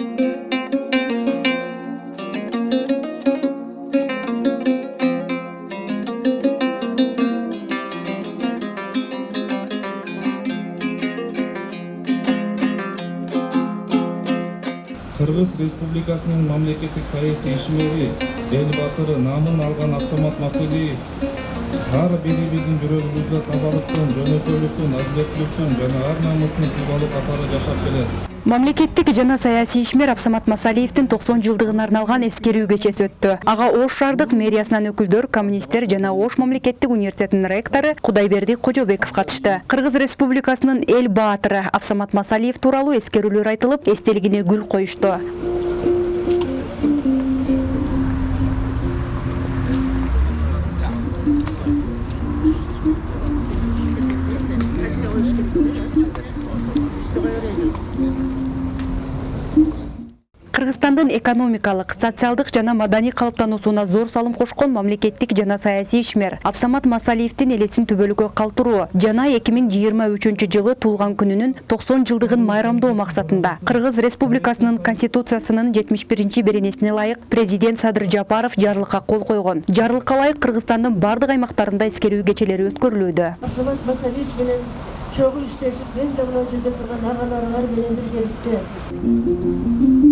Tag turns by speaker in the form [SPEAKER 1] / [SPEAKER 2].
[SPEAKER 1] кыргыз республикасынын мамлекеттик саясий ишмери эл баатыры наамын алган абсамат масалиев ар бирибиздин жүрөгүбүздө тазалыктын жөнөкөйлүктүн адилеттүүлүктүн жана ар намыстын символу катары жашап келет
[SPEAKER 2] мамлекеттик жана саясий ишмер абсамат масалиевдин токсон жылдыгына арналган эскерүү кечеси өттү. Ага ош шаардык мэриясынан өкүлдөр коммунисттер жана ош мамлекеттик университетинин ректору кудайберди кожобеков катышты. Кыргыз республикасынын эл баатыры абсамат масалиев тууралуу эскерүүлөр айтылып эстелигине гүл коюшту кыргызстандын экономикалык социалдык жана маданий калыптануусуна зор салым кошкон мамлекеттик жана саясий ишмер абсамат масалиевдин элесин түбөлүккө калтыруу. Жана эки миң жыйырма үчүнчү жылы туулган күнүнүн токсон жылдыгын майрамдоо максатында кыргыз республикасынын конституциясынын жетимиш биринчи беренесине ылайык президент садыр жапаров жарлыкка кол койгон. Жарлыкка ылайык кыргызстандын бардык аймактарында эскерүү кечелери өткөрүлүүдө.
[SPEAKER 3] Абсамат масалиевич менен шұғыл іштесіп мен де мына жерде тұрған менен